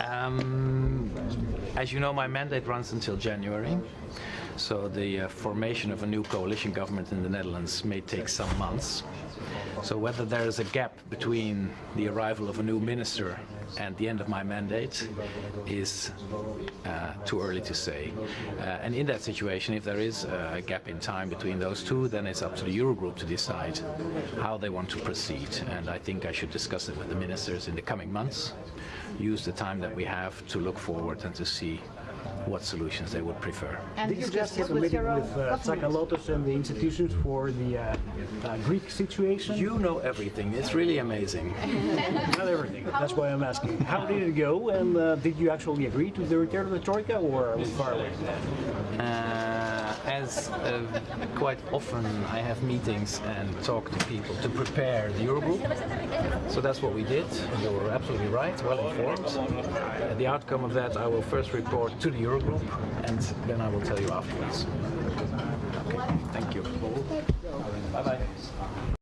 Um, as you know, my mandate runs until January. So the uh, formation of a new coalition government in the Netherlands may take some months. So whether there is a gap between the arrival of a new minister and the end of my mandate is uh, too early to say. Uh, and in that situation, if there is a gap in time between those two, then it's up to the Eurogroup to decide how they want to proceed. And I think I should discuss it with the ministers in the coming months, use the time that we have to look forward and to see what solutions they would prefer. And Did you just have it a with meeting your own with uh. Tsakalotos and the institutions for the uh, uh, Greek situation? You know everything. It's really amazing. Not everything. That's why I'm asking. How did it go? And uh, did you actually agree to the return of the Troika or are we far away? as uh, quite often I have meetings and talk to people to prepare the Eurogroup. So that's what we did. You were absolutely right, well informed. The outcome of that I will first report to the Eurogroup and then I will tell you afterwards. Okay, thank you. Bye-bye.